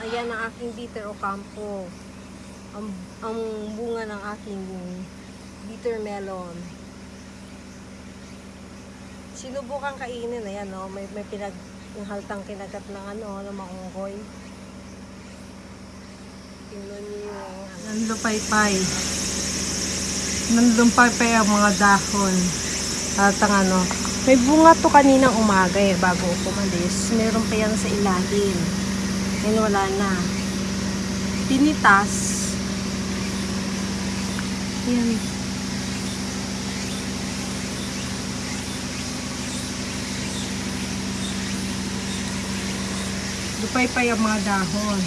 Ayan ang aking bitter o campo. Ang, ang bunga ng aking bitter melon. Sinubukan kainin. Ayan, no? may, may pinag yung haltang kinagat ng ano, ng maungkoy. Tingnan niyo. Nanlupaypay. Nanlumpaypay ang mga dahon. At ang ano, may bunga to kaninang umaga eh, bago ako umalis. Meron pa yan sa ilalim. Ngayon wala na. Pinitas. Yan. Lupaypay ang mga dahon.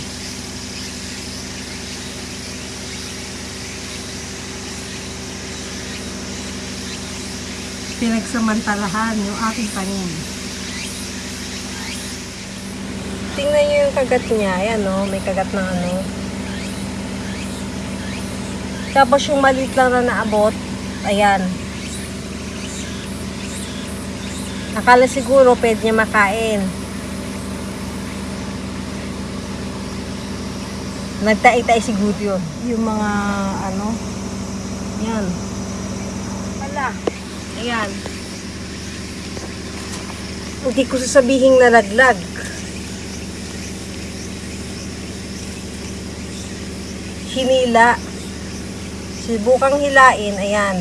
Pinagsamantalahan yung aking tanim. Tingnan niyo yung kagat niya. Ayan no, may kagat na ano. Tapos yung maliit lang na naabot, ayan. Akala siguro pwede niya makain. Nagtai-tai siguro yun. Yung mga ano, yan. Wala. Ayan. Hindi ko sasabihin nalaglag. Hinila. Subukang hilain, ayan.